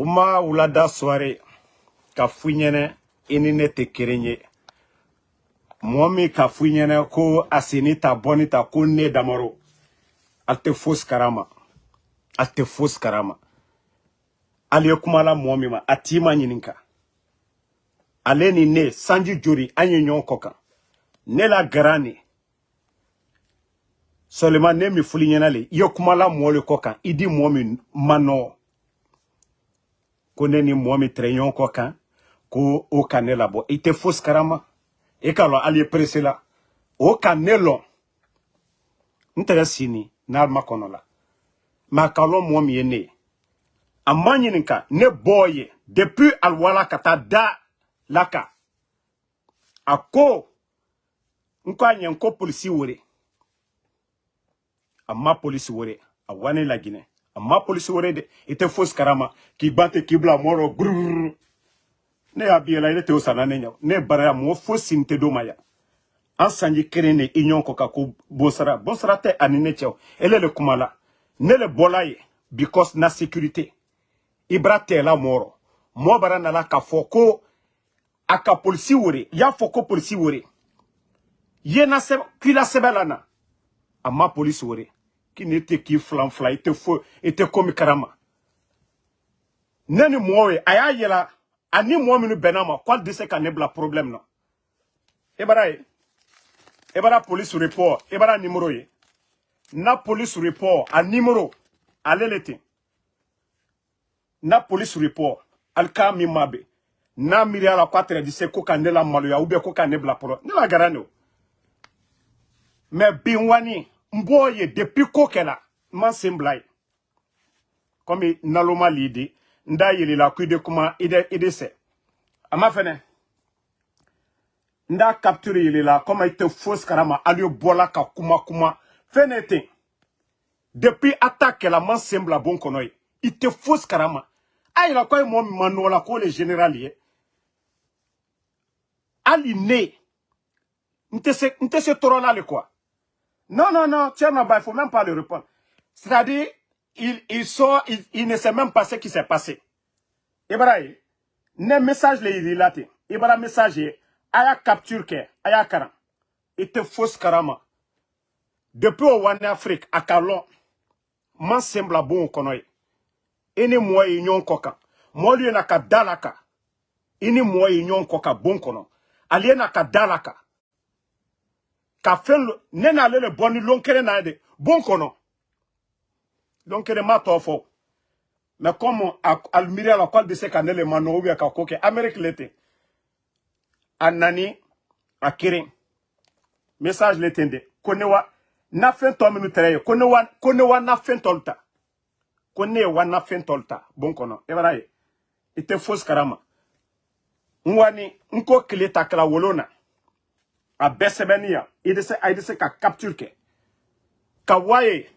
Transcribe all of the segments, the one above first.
o ma wulada sware ka fu ɲɛnɛ i ni ne tɛ keren ye mɔɔ min ka fu ɲɛnɛ ko a seni ta bɔni ta ko ne damaro al tɛ fosi karama. Al tɛ fosi karama. Ali ye kumala mɔɔ min ma a ma ɲininka ale ni ne sanji jori an ye ɲɔgɔn kɔ kan ne la gara ne seulement ne min fuli ɲɛna le i ye kumala mɔɔ le kɔ kan i di mɔɔ min ma nɔgɔ ko ne ni mɔgɔ min tɛrɛ ɲɔgɔn kɔ kan ko o ka ne labɔ. I tɛ fosi karama. I k'a lɔn ali ye perese la. O ka ne lɔn. N tɛgɛ sini n'alima kɔnɔ la. Mɛ a ka lɔn mɔgɔ min ye ne ye. A ma ɲininka ne bɔɔ ye. Depuis aliwala ka taa da la kan a ko n ko a ɲɛ n ko polisi were a ma polisi were a wane laginɛ ma polisi were de i tɛ fosi karama. K'i ba tɛ k'i bila mɔgɔ dɔ gurururu ne y'a b'i la ne tɛ o sanna ne ɲɛ ne baraya mɔgɔ fosi n d'o ma yan an sanji kelen bonsara bonsara tɛ ani ne le kuma la ne le bɔla ye because na sécurité. I bara tɛla mɔrɔ mɔɔ bara nala k'a a y'a fɔ ko polisi were ye na kila sɛbɛ la a ma ne tɛ k'i filan fila i tɛ fo i tɛ komi karama ne ni mɔgɔw ye a y'a yɛlɛ ani mɔgɔ minnu bɛnna ma k'ale problème na i bara police report i bara numéro ye na police report a numéro ale le na police report ali k'a min ma bɛn n'a la k'a tɛrɛ di se ko ka la maloya ou bien ko ka ne ne la gara ne o mais bi wani n b'o ye depuis ko ye komi naloma lidi n da i de kuma i de i de a ma fɛnɛ n da capture yelila komi ka kuma kuma fɛn ne ten depuis attaque kɛla n ma bon kɔnɔ ye i tɛ fosi karama a a la le général ne n se se tɔɔrɔ la le quoi? Non, non, non, bah, il faut même pas le répondre. C'est-à-dire, il, il sort, il, il, ne sait même pas ce qui s'est passé. Ibrahim, ne message le il late. Ibrahim message, aya capture ke, aya karan. Ite fausse karama. Depuis au Wane Afrique, à Kalon, man sembla bon konoy. Ini moi union koka. Moi lui na ka dalaka. Ini moi union koka bon kono. Aliena ka dalaka. Ka fɛn le bɔ ni lon kelen na de. Bon kɔnɔ. Lon kelen ma tɔ fɔ. Mais comme a miiriya la k'ale bɛ se ka ne le ka ko kɛ amérique le message le ten de ko ne wa na fɛn tɔ minnu tɛrɛ ye. Ko ne wa ko ne wa ta. Wa na fɛn tɔlu ta. Bon kɔnɔ. I b'a ye i tɛ fosi karama n wani n ko tile ta a bɛɛ sɛbɛnni yan i bɛ se a ka capture kɛ ka waye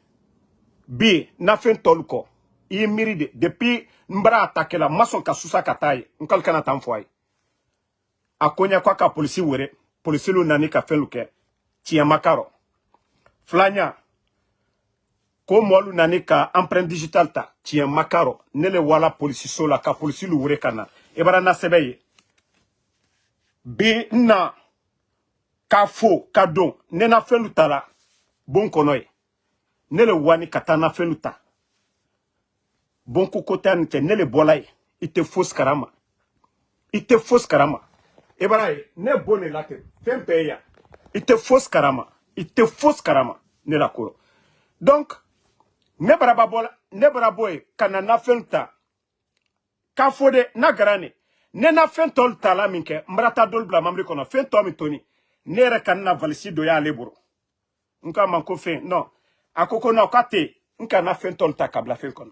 bi nafɛn tɔlu kɔ i ye de depuis n bara n ma sɔn ka susa ka taa ye n kana n a ye a ko ɲɛ k'a ka polisi were polisilu nani ka fɛnlu kɛ tiɲɛ ma k'a ko nani ka empreinte digital ta. Tiɲɛ ma k'a wala polisiso la ka polisilu were ka na i na sɛbɛ ye bi n na k'a fo ka don. Ne na bon kɔnɔ ne le wani ka taa ta. Bon ko ko ne le bɔla ye. Karama i tɛ fosi karama i ye ne bon de la ten. Fɛn bɛɛ karama i tɛ fosi karama ne la kɔrɔ donc ne baraba bɔ ne bara bɔ ye ka ta. De n'a gara ne. Na fɛn tɔlu ta la min kɛ toni ne yɛrɛ valisi dɔ y'ale bolo. N k'a ma ko fɛn non. A ko ko non k'a tɛ n ka na fɛn ta ka bila fɛn kɔnɔ.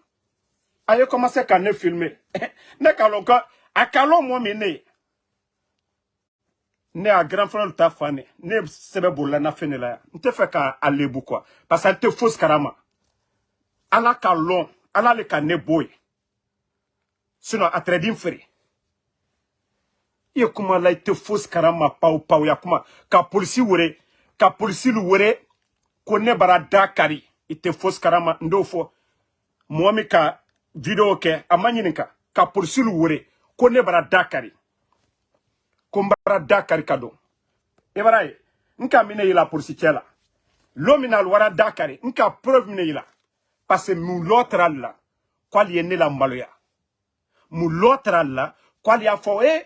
A ye commencé ka ne filmer. Ne ka lɔn ka a ka lɔn mɔ min ne a grand frère ta fa ne. Ne sɛbɛ bolila na fɛn de la. Yan n ka a lebu quoi. Parce que a tɛ fosi karama ala ka lɔn ala le ka ne bɔ yen sinon a tɛrɛ n ye kuma la i tɛ karama pawu pawu ya kuma. Ka polisi were ka polisi were ko ne bara da kari i tɛ fosi karama n t'o fɔ mɔgɔ min ka video kɛ a ma ɲininka ka polisi wure ko ne bara dakari. Ko n bara dakari ka don i bara ye n ka mine yila polisi cɛ la. Lo min na ali wara dakari n ka preuve mine yila. Parce que mun la kwa ali ye ne la maloya mun lɔ tara la kwa ali y'a fɔ e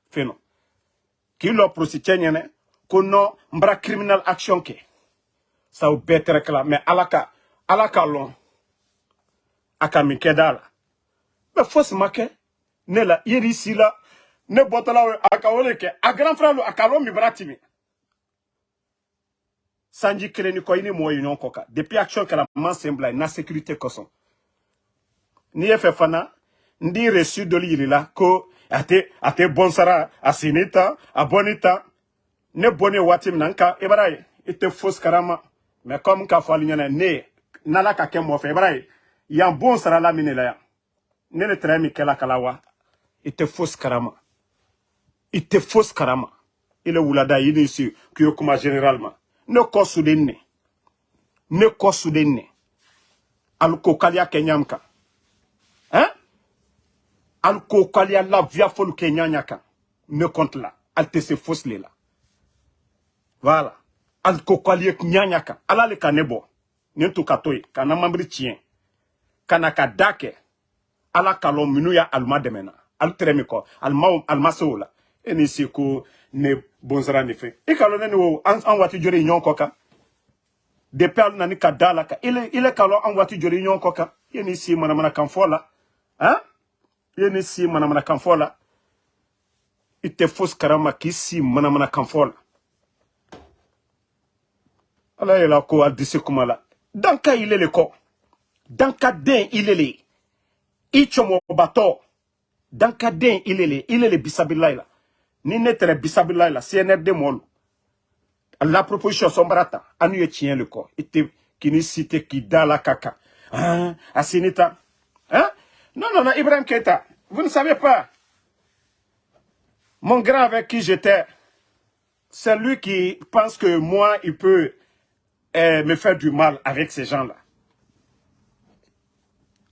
fɛn nɔ k'i lɔ polisi cɛ ɲɛnɛ ko non n criminal action kɛ sa o bɛɛ tɛrɛkɛla mɛ ala ka ala ka lɔn a ka min kɛ da la ne la yeri si la ne bɔtɔla a ka a grand frère lo a ka lɔn min bara sanji kelen ni kɔ i ni mɔgɔ depuis action kɛra bila na sécurité kosɔn n'i ye fɛ fana n di reçu dɔli yirila ko a tɛ a tɛ sara a sini a ne bɔnnen waati min na ka karama. Mais comme k'a ne n'ala ka kɛ mɔgɔ ye yan bon min de la yan ne ne tɛrɛ min kɛla kala wa karama. I karama. I le wulada i ni si k'i ye kuma général ma ne kɔ suden ne ne kɔ suden ne alikokaliya kɛ ɲam kan hein alikokaliya lafiya fɔlu kɛ ɲaɲa kan ne compte la. Tɛ se la. Voilà. Alikokaliya ɲaɲa kan ala le ka ne bɔ nin tun ka to yen ka na mamiri tiɲɛ ka na ka da kɛ ala ka lɔn minnu y'a alima dɛmɛna ali tɛrɛ min kɔ alima alima se o la. E ko ne bonsara ni fɛn i ka lɔn ne ni o an an kɔ kan depuis ali nani ka da la kan ile ile ka lɔn an waati joli ɲɔgɔn kɔ kan i ni si manamana kan fɔ la i ni si manamana kan fɔ la karama k'i si manamana kan fɔ la. Ala yɛlɛ ko a disi kuma la. Danka ile le kɔ. Danka den ile le i cɔmɔbatɔ danka den ile le ile le bisabilayi la. Ni ne tɛrɛ la cnrd mɔlu. La proposition sɔnbara ta an ye le kɔ. I tɛ k'i si tɛ k'i da la ka kan. Hein a sini ta. Hein non non non Ibrahim Keita vous ne savez pas mon grand avec qui j'étais c'est lui qui pense que moi il peut eh, me faire du mal avec ces gens-là.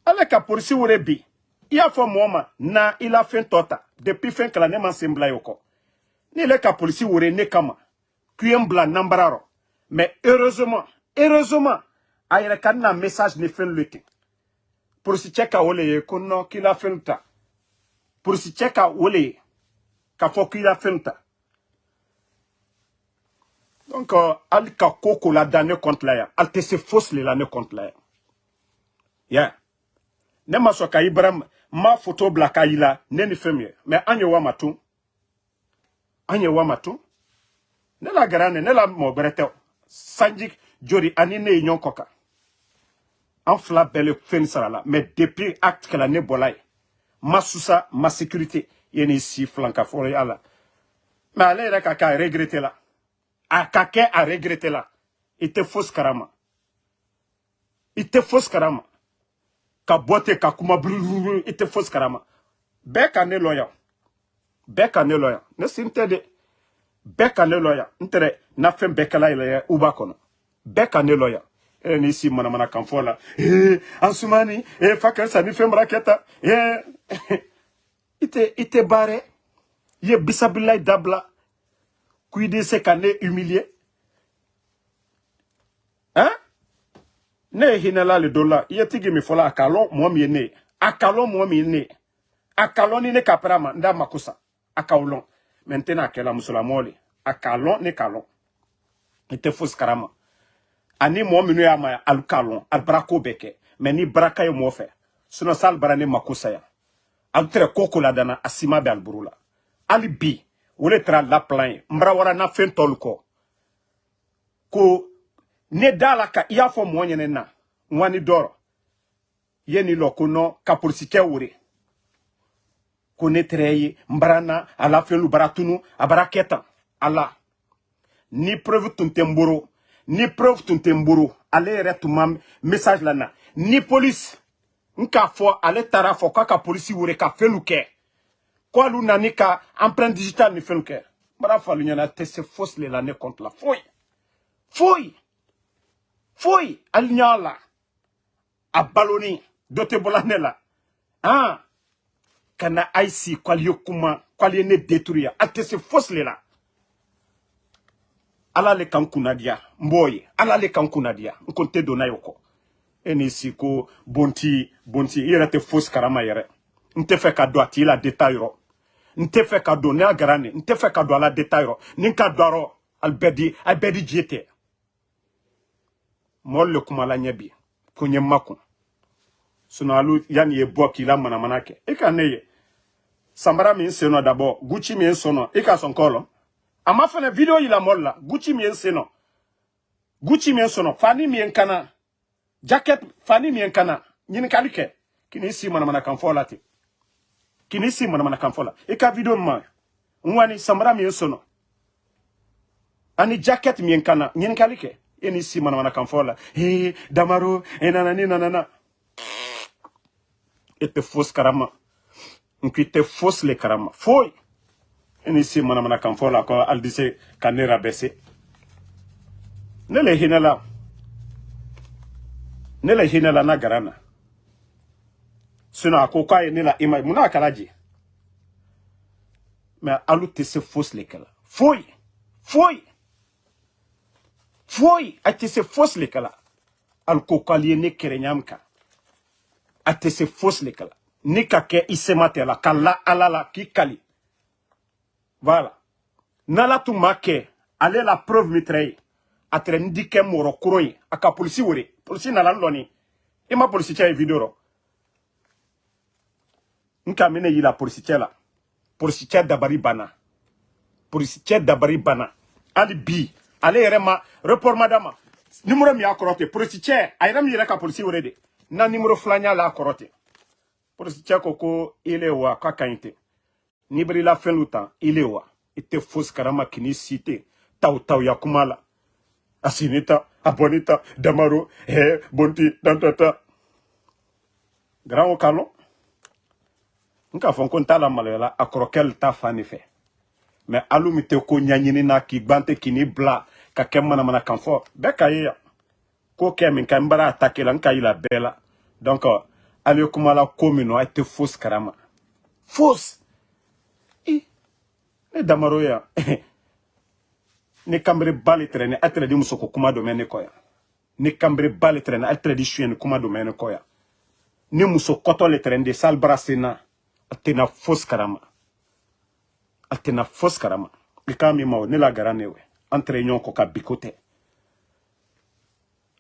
Avec la police il y a moi na il a fait tota depuis fin que la nema sembla yoko. Ni le police ou ne kama. Kuyem bla nambararo. Mais heureusement, heureusement, ayere kanna message ne fait le temps. Pour si ko no qu'il a fait ta. Pour si cheka wole ka fo qu'il a fait ta. Donc, al ka la da ne la se fausse le la ne la ya. Ne ma so ka ma photo bla ka ne ni anye wa wa. Ne la garane, ne la berete. Sanjik jori ani ne koka. En fla belle fen sarala. Mais depuis acte que la ne bolay. Ma sousa, ma sécurité. Yeni ici flanka fore ala. Mais ale reka ka regretter la. a ka kɛ a la i tɛ fosi karama i tɛ fosi karama ka bɔ ka kuma bulululu i tɛ fosi karama bɛɛ ka ne lɔ ne dɛ bɛɛ ne na fɛn bɛɛ kɛla uba kɔnɔ e ni si manamana kan fɔ la ee an sumani ee fa kɛ sa ni fɛn bara kɛ ta ee i ye se ka ne humilier hein? Ne ye le dɔ la i ye tigi min fɔla a ka lɔn mɔgɔ ne. Ye a ka ne. Ka ni ne ka pɛrɛ n da mako sa n k'a ne k'a lɔn fosi karama ani mɔgɔ minnu y'a ma alu k'a lɔn alu bara ko ni baraka ye mɔgɔ fɛ sinɔn sa alu bara ne mako sa yan. Alu tɛrɛ la. Hali bi le wara na fɛn ko ne da la ka i y'a fɔ mɔgɔ ɲɛnɛ na ko ka polisikɛ wure ko ne a ni preuve tun ni preuve tun tɛ n boro ale yɛrɛ message la na. Ni police n k'a ale taara fɔ k'a ka polisi wele ka fɛnlu kɛ. K'olu nani empreinte digitale ni fɛnlu kɛ. N b'a fɔ alu ɲɛna se fosi le la ne compte la. A baloni dɔ tɛ bɔla ne la. Kuma ne détruire. A tɛ se fosi ala le kunnadiya n ye ala le kunnadiya n ko n tɛ donna ye o kɔ e n'i si ko bonti bonti. I yɛrɛ tɛ karama yɛrɛ n tɛ ka don a la détail yɔrɔ n tɛ ka don ne y'a gara nin n tɛ ka don la détail yɔrɔ n ka don a rɔ ali bɛɛ di a bɛɛ di je tɛ mɔɔlu le kuma la ɲɛ ko n ye alu yanni ye bɔ la manamana kɛ i ka ne ye sanbara min sen nɔ d'abord gucci min i ka sɔn kɔ a ma fɛnɛ video yila mɔli la. Gucci min sen nɔ gucci min sɔn nɔ fani min kana. Jacket fani min kana. Ɲininkali kɛ k'i si manamana kan fɔ la ten k'i si manamana kan fɔ ka video ma n wani sanbara min ani jacket min kana. Ɲininkali kɛ e ni si manamana kan fɔ la damaro e nana ni nanana e karama. N ko i tɛ fosi le karama. E ni si manamana kan fɔ la ko alidise ka ne rabɛse ne hinɛ la. Ne le la na gara na. Sinɔn a ko k'a ne ima mun n'a kɛra je. Mɛ alu tɛ se fosi le kɛla foyi! Foyi! Foyi! A tɛ se fosi le kɛla alu ko k'ale ye ne kɛrɛ ɲam kan tɛ se fosi le kɛla ni ka kɛ i sema tɛ la. Ka la ala voilà. N'ala tun ma kɛ ale la preuve min tɛrɛ ye. A tɛrɛ n di kɛ mɔrɔ koro ye. A ka polisi wele polisi nana n lɔni i ma polisi cɛ ye video rɔ n ka min ne yila polisi la. Polisi dabari banna polisi dabari banna hali bi. Ale yɛrɛ ma. Report ma d'a ma numéro min y'a kɔrɔ ten polisi cɛ a yɛrɛ min yɛrɛ ka polisi de. Na numéro filanan la ten polisi cɛ ko ko ile wa k'a ka ɲi ten n'i bɛ i la fɛn lu tan ile wa. I tɛ fosi karama k'i si ten taw taw ya kuma la a sini ta a bɔni ta damaro hɛ bonti dantata. Garan o kalɔ n k'a fɔ ko n t'a la maloya la a kɔrɔkɛ le ta fan de fɛ mɛ alu min tɛ ko ɲaɲini na k'i gban tɛ k'i ni bila ka kɛ manamana kan fɔ bɛɛ ka ye yan ko kɛ min ka n bara attaqué la n ka yila bɛɛ la. Donc ale kuma la ko min nɔ a tɛ fosi karama. Fosi i ne damaro yan ni kanbere ba le tɛrɛ ni a tɛrɛ di muso ko kuma dɔ mɛ ne kɔ yan ni kanbere ba le tɛrɛ ni a tɛrɛ di suyɛni kuma dɔ mɛ ne kɔ yan ni muso kɔtɔ le tɛrɛ de sali bara senna a tɛna fosi karama. A tɛna fosi karama. I k'a min ma o ne la gara ne wɛ an tɛrɛ ɲɔgɔn kɔ ka biko tɛ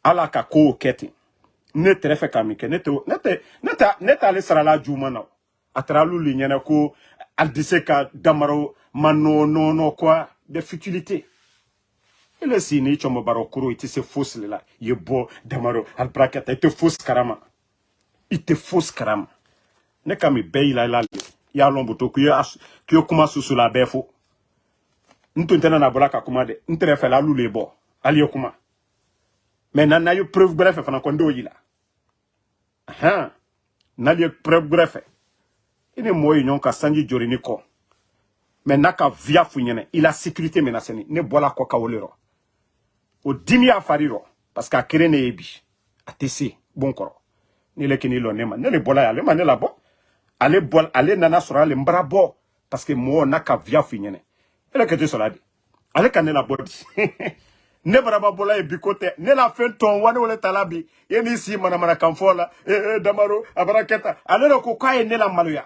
ala ka kow kɛ ten ne tɛrɛ fɛ ka min kɛ ne tɛ ne tɛ ne tɛ ne t'ale sarala juguman na a taara olu le ɲɛna ko aldise ka damaro ma nɔ nɔ nɔ quoi des futilités. Baro kuro iti se la. Damaro albrakata ite fosi karama. Karama. Ne kami be ila ila ya lombo to kuyo kuyo kuma susu la befo nto ntena na bola ka kuma de ntere fe la lule bo ali kuma. Mais na yo preuve bref fana ko ndo yila aha na li preuve ine moyi nyon ka sanji jori ni ko mais naka via fu nyene ila sécurité menacée ne bola ko ka o fari rɔ parce que a kere ne ye bi. A bon kɔrɔ. Ne le kini lɔ ne ne le bɔla ye ale ma ne labɔ ale nana parce que mɔgɔ n'a ka viya f'i ɲɛnɛ ka ne labɔ di? Ne baraba bɔla ye bi ne la fɛn tɔn wa ne wele ta e n'i si e e damaro a bara ne la maloya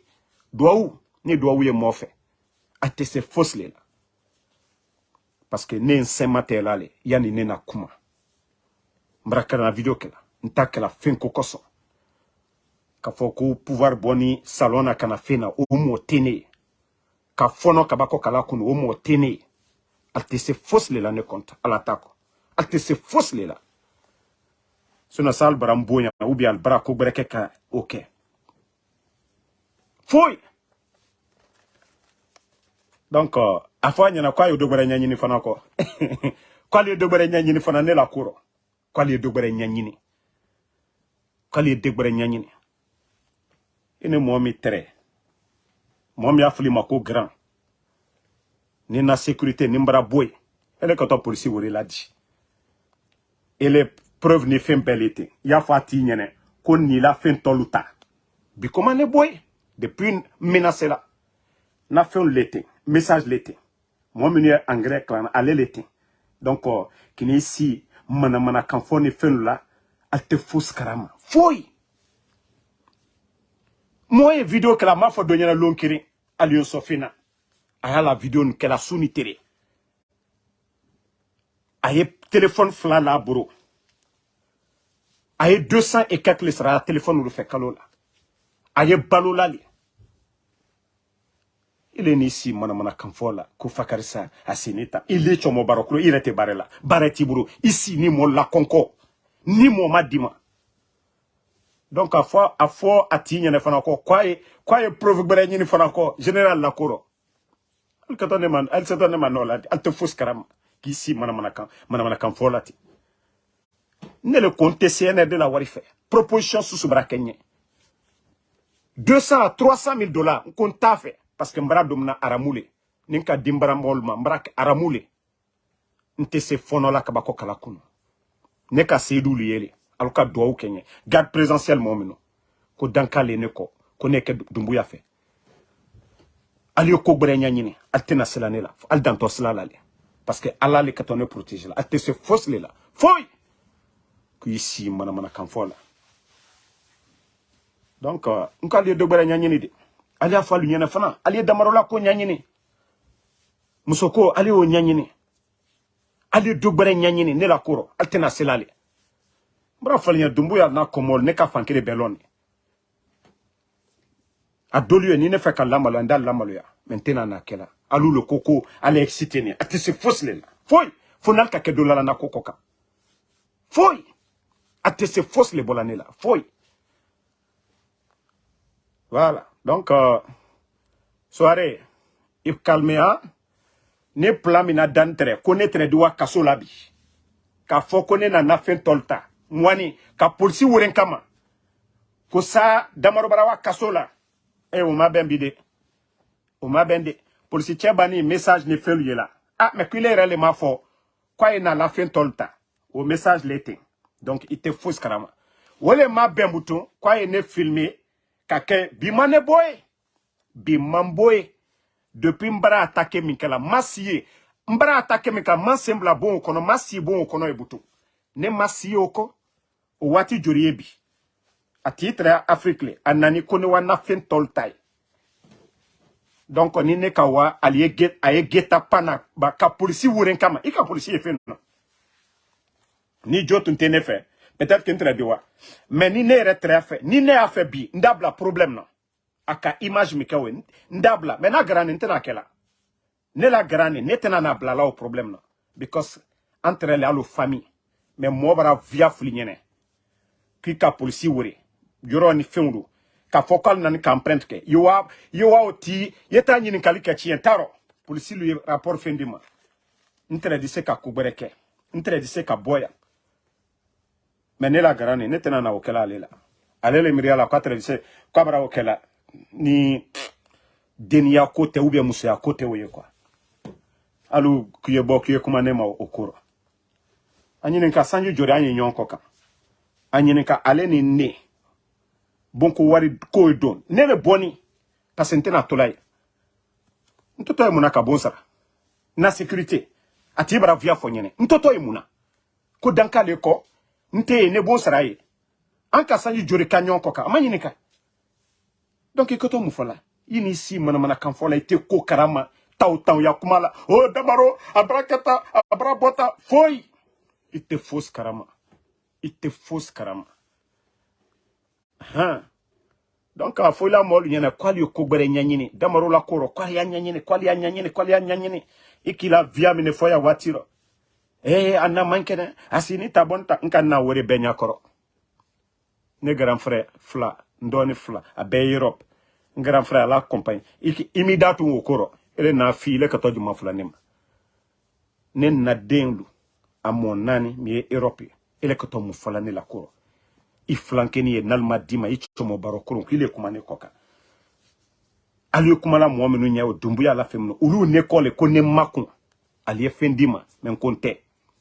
duwawu ni duwawu ye mofe. a tɛ se fosi le la. Parce que ne nse sɛma la le yanni ne na kuma. N bara kɛra video kɛla. N ta kɛla fɛn ko kosɔn k'a fɔ ko pouvoir bɔ ni salon na ka na fɛn na o mɔgɔ tɛ ne ka fɔnɔ kaba kɔ kala kunu o a tɛ se fosi le la ne kɔnta ala ta a tɛ se fosi le la. Sinon sa ali bara n bonya ou bien al bara ko gbɛrɛ ka o kɛ foyi donc a fɔ a ɲɛna k'a ye dɔ gbɛrɛ ɲɛɲini fana kɔ k'ale ye dɔ gbɛrɛ ɲɛɲini fana ne la ko rɔ k'ale ye dɔ gbɛrɛ ɲɛɲini k'ale ye dɔ gbɛrɛ ɲɛɲini i ni mɔgɔ min tɛrɛ ma grand. Ni na sécurité ni n bara bɔ yen ele ka taa polisi wele la di ele preuve ni fɛn bɛɛ le ten y'a fɔ a t'i ɲɛnɛ ko nin la fɛn tɔlu ta bi comment ne bɔ depuis menace la na fɛnw le ten message le ten mɔgɔ minnu ye engrais kalan ale le donc kini si manamana kan fɔ ni fɛnw la ale tɛ fosi karama foyi mɔgɔ ye video kɛla a m'a fɔ dɔ ɲɛna lon kelen ali yo sɔfina a y'a la video nin kɛla ni tere a ye téléphone fila la ye 200 et quelques sara téléphone olu fɛ kalo la a ye ile ni si manamana kan fɔ la ko fakarisa a sini ta i le cɔmɔ baara kolo i la ni mɔ lakɔnkɔ ni ma donc a fɔ a fɔ a t'i ɲɛnɛ fana kɔ k'a ye k'a ye preuve gbɛrɛ ɲini fana kɔ général lakorɔ hali ka taa ne ma hali sata ne ma nɔ la hali le ko n tɛ cnrd la wari fɛ proposition susu bara kɛ ɲɛ 200 à 300 000 dollars n parce que n bara don mina aramu le ni n ka di n bara mɔgɔlu ma n le se kala ne ka le garde présidentiel mɔgɔ minnu ko dankale ne kɔ ko ne kɛ dumbuya fɛ ali ye ko ne le parce que ala le ka tɔ ne la. Ali se le la foyi k'i si manamana kan fɔ la donc n ko ali ye dɔ ali y'a fɔ alu fana. Ali ye damarola ko ɲɛɲini musoko ali y'o ɲɛɲini ali ye dɔ gbɛrɛ ɲɛɲini ne la kɔrɔ altena tɛna bra fa n bɔra ya n'a kɔmɔlu ne ka fankelen bɛɛ lɔn ni ne fɛ ka lamaloya n da lamaloya mɛ n tɛna n'a kɛla alu le ko ko ale ye excité ne a tɛ se fosi le la. Foyi! Fo n'ale ka kɛ dɔ la na ko kɔ kan. Foyi! A tɛ se fosi le bɔla la. Foyi! Voilà donc euh, soirée i calmea ne plan min na dani tɛrɛ ko ne tɛrɛ di wa kaso la bi k'a fɔ ko ne nana fɛn ŋwani ka polisi wele n kama. Ko sa damarobara wa kaso la. E o ma bɛn bi de o ma bɛn de. Polisi cɛ bani message ni fɛnlu ye la. Ah mais k'ile yɛrɛ le m'a fɔ k'a ye nana fɛn o message le donc i tɛ fosi karama o le ma bɛn butun k'a ye ne filmer ka kɛ bi ma ne bɔ ye bi ma n bɔ ye depuis n bara attaqué min kɛla ma si ye kɛla ma sen bon o kɔnɔ bon o kɔnɔ ne ma si ye o kɔ a t'i tɛrɛ afiriki le a nani na donc ni ne ka wa get a geta pana ba ka polisi wele n kama. I polisi ni jo tun tɛ peut-être que n tɛrɛ di wa ni ne yɛrɛ tɛrɛ ni ne y'a fɛ bi. N problème na a ka image min kɛ o ye n n'a gara nin n ne la gara ne tɛna n'a bila la o problème na because an tɛrɛ le famille. Mais mɔgɔ bara via fili ɲɛnɛ ka polisi wele yɔrɔ ni fɛnw don k'a fɔ k'ale ka empreinte kɛ ye wa ye wa ti ye t'a ɲininkali kɛ tiɲɛ t'a rɔ polisi rapport ma n se ka ko se ka mais ne la gara nin ne tɛna na o kɛla ale la ale le miiriya la k'a tɛrɛ k'a bara o kɛla ni deniya ko tɛ ubiyɛn musoya ko tɛ o ye kuwa hali k'i bɔ k'i kuma ne ma o ko rɔ ɲini ka sanji jori an ye ɲɔgɔn kɔ kan a ɲininka ale ni ne. Bonko wari ko ye don. Ne le bɔni parce que n tɛna tola ye n tɔtɔ ye mun na ka bon sara na sécurité a tigi bara via fɔ ɲɛnɛ n tɔtɔ ye mun na ko dankale kɔ n tɛ ye ne bon sara ye. An ka ka a ka. Donc i ka to fɔ la? Si manamana kan fɔ la i tɛ ko karama taw taw ya kuma la. O damaro a bara a i tɛ fosi karama. I tɛ fosi karama. Donc a fɔla mɔlu ɲɛna damaro la ko rɔ k'ale y'a ɲɛɲini k'ale y'a ɲɛɲini k'ale y'a ɲɛɲini. I k'i la viya fɔ ee a na man kɛnɛ a si ni ta bɔ n ta n ka na wari bɛɛ ɲakɔrɔ ne grand frère fila n dɔɔni fila a bɛɛ ye europe. N grand frère ala compagne i mi da tun o ko rɔ ele na fi ile ka tɔ juma fila ne ma ne na den lu a mɔ naani mi ye europe ye ele ka tɔ mun fɔla ne la kɔrɔ i filankeni ye n'ale ma d'i ma i cɔmɔ baro koron k'ile kuma ne kɔ kan ali ye kumala mɔgɔ minnu ɲɛ o dumbuya la fɛn minnu olu ne kɔ le ko ne makun ali ye fɛn d'i ma mɛ n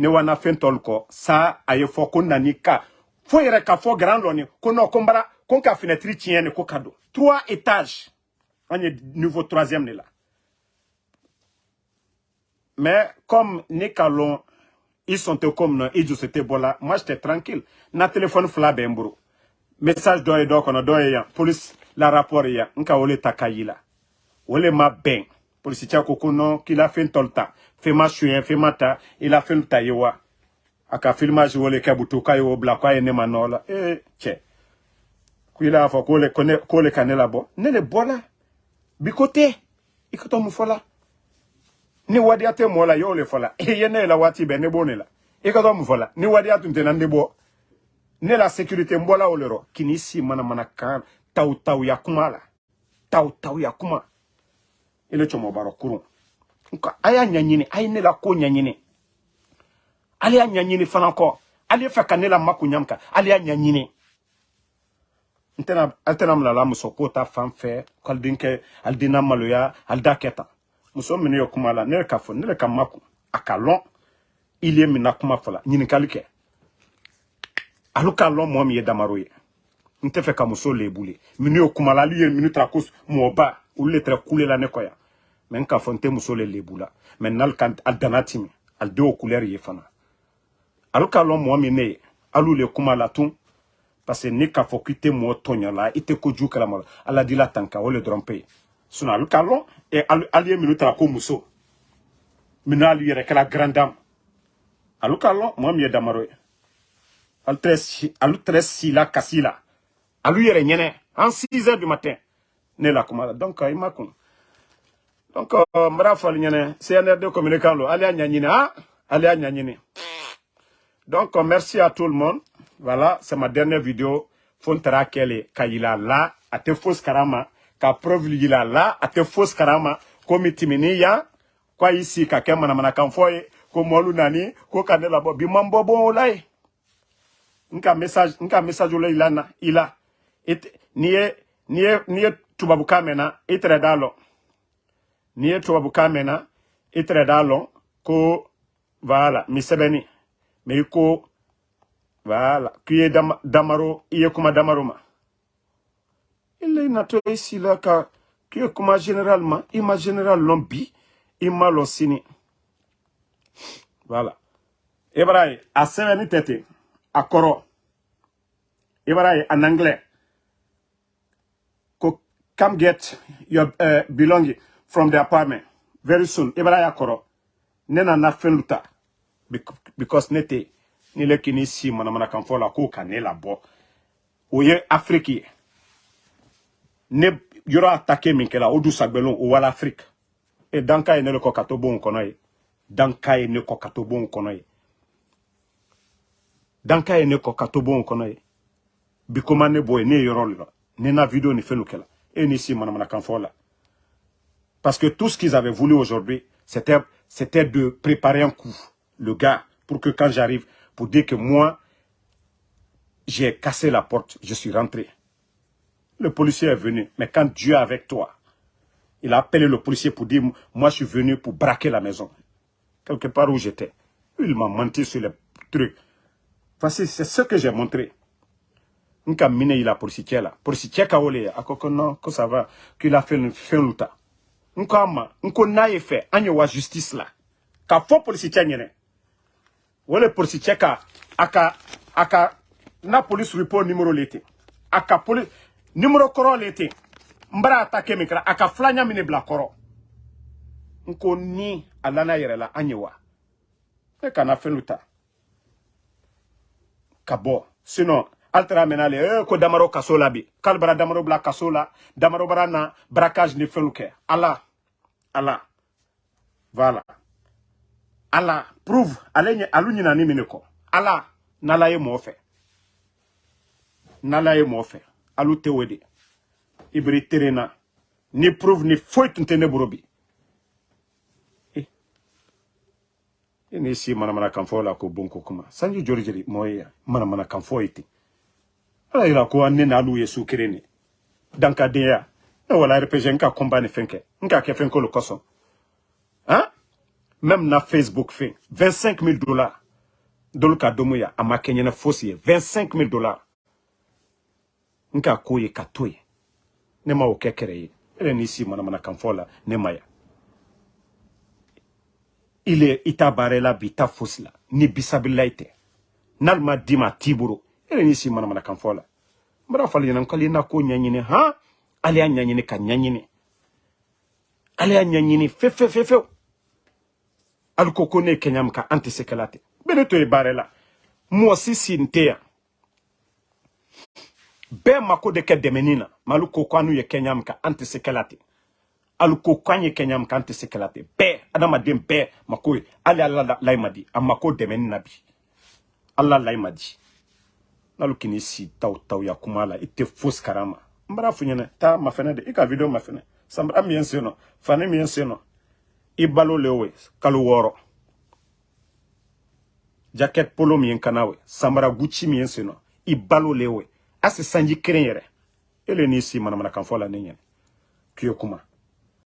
ne wana fɛn tɔlu kɔ. Sa a ye fɔ ko nani ka. Fo grand lɔni ko non ko ka trois étages. An ye niveau troisième mais comme ne ka lɔn ils sont comme i bɔla moi j'étais tranquille. Na téléphone fila message dɔ ye dɔ police la rapport ye yan. N ka ma polisicɛ ko ko non k'i la fɛn tɔlu ta. Fɛn ma suyɛn fɛn ma ta i la ye a ka filmage o le kɛ butu k'a ye o bila k'a ye ne ma nɔ la ee cɛ ko i la fɔ k'o le ko ne k'o le ne le bɔla i ni wadiya tɛ la i y'o le fɔ la. E ye ne la waati bɛɛ ne b'o ne la. I ka ni wadiya tun tɛ na ne bɔ ne la sécurité n bɔla o le rɔ k'i si manamana kan. Taw taw ya kuma la. Taw taw ya kuma i le cɔmɔbarɔ kurun nka a y'a ɲɛɲini a ye ne la ko ɲɛɲini ale y'a ɲɛɲini fana kɔ ale fɛ ka ne la makun ɲam kan ale y'a ɲɛɲini n tɛna ale tɛna minɛ muso ko ta fan fɛ dinke al kɛ ale den na maloya ale da kɛ tan muso minnu ye kuma la ne le ka fɔ ne le ka makun a ka lɔn il ye min na kuma fɔ la ɲininkali kɛ alu k'a min ye damaro ye n tɛ fɛ ka muso lebule minnu ye kuma la ali ye minnu tara ko ba olu le tɛrɛ kule la ne kɔ yan n k'a fɔ n tɛ muso le lebu la n'ale ka a ale couleur ye fana. Alu k'a lɔn mɔgɔ le kuma la parce que ni k'a fɔ k'i tɛ la la ala dila tan kan o le dɔrɔn pe sinon alu k'a lɔn e ali ye minnu tara ko muso minnu alu yɛrɛ kɛra grand dame. Alu k'a damaro tɛrɛ si la kasi la en 6 heures du matin. Ne la kuma la donc donc b'a fɔ alu ɲɛnɛ CNRD communicant lo ale y'a y'a ɲɛɲini donc merci à tout le monde. Voilà c'est ma dernière vidéo. Fo n yila la a tɛ fosi karama. Ka preuve yila la a tɛ karama. Komi timini yan ko a sigi ka kɛ manamanakan fɔ ye ko mɔlu nani ko bon message n ka message la ila na ila. N'i ye n'i ye n'i ye n'i ye tubabukan mɛn na i ko voilà mi sɛbɛnni mais i ko voilà k'i ye dama, damaro i ye kuma damaro ma il est natɔ i si la ka k'i ye kuma général ma i ma général lɔn bi i ma lɔn voilà i b'a ye a sɛbɛnni tɛ ten a kɔrɔ i en anglais ko come get your uh, belonging from the apartment. Very soon i b'a ye a kɔrɔ ne nana fɛn ta because ne tɛ ni le k'i ni si manamanakan fɔ la k'o ka ne labɔ o ye afiriki ye ne yɔrɔ atake min kɛra o dusagbɛlon o wala afiriki e danka ye ne le kɔ ka to bon kɔnɔ ye danka ye ne kɔ ka to bon kɔnɔ ye danka ye ne kɔ ka to bon kɔnɔ ye bi koma ne bɔ ye ne ye yɔrɔ la ne na video ni fɛn kɛla e ni si manamanakan fɔ la parce que tout ce qu'ils avaient voulu aujourd'hui c'était de préparer un coup le gars pour que quand j'arrive pour dire que moi j'ai cassé la porte je suis rentré Le policier est venu. Mais quand Dieu est avec toi, il a appelé le policier pour dire, moi je suis venu pour braquer la maison. Quelque part où j'étais. Il m'a menti sur les trucs. Voici, c'est ce que j'ai montré. Nka il a policier là. Policier ka ole a ko non que ça va qu'il a fait une fin ma na ye fait anyo wa justice là. Ka fo policier nyene. Wole policier ka aka aka na police report numéro lete. Aka police numéro koro lete. Mbara attaquer mikra aka flanya mine bla koro. Nko ni alana yere la anyewa. E kana. Sinon altera menale eh, ko damaro kaso la bi. Damaro bla kaso la damaro bara na braquage ni fɛnw kɛ ala ala voilà. Ala prouve ale ɲɛ alu ɲinani ala n'ala ye mɔgɔ fɛ n'ala ye mɔgɔ fɛ alu tɛ o de ni prouve ni foyi tun ne eh. E ni si manamanakan fɔ la ko bon ko kuma. Sanji ala yira ko ne n'alu ye su kelen de. Dankadenya ne wala rpg n ka combat ni fɛn kɛ. N ka kɛ fɛn kolo kosɔn. Hein même na facebook fɛn 25 000 dollars. Dolu ka domu ya a ma kɛ ɲɛnɛ fosi ye. 25 000 dollars. N ka ko ye ka to ye. Ne ma o kɛ kɛrɛ ye. Ele n'i si manamanakan fɔ la ne ma ya. Il est i t'a baara la bi i t'a fosi la. Ni bisabilila i tɛ. N'ale ma d'i ma a t'i bolo ele n'i si manamanakan fɔ la n bɛra fali ɲɛna k'ale na ko ɲɛɲini han ale y'a ɲɛɲini ka ɲɛɲini ale y'a ɲɛɲini fefefefew ali ko ko ne ye kɛɲa min ka an tɛ se kɛla ten bɛ ne to ye baara la mɔgɔ si sin tɛ yan bɛɛ mako de kɛ dɛmɛni na mɛ alu ko ko an n'u ye kɛɲa min ka an tɛ se kɛla ten alu ko ko an ye kɛɲa min ka an tɛ se kɛla ten bɛɛ adamaden bɛɛ mako ye. Hali ala layi ma di a mako dɛmɛni na bi. Ala layi ma di n'alu kini si taw taw ya kuma la i tɛ fosi karama. N funyene ta mafene de ika ka video mafene. Sanbara min ye n sen nɔ fani min ye n sen nɔ polo min ye n kana o ye sanbara gucci min sanji kelen yɛrɛ e le n'i si manamanakan fɔ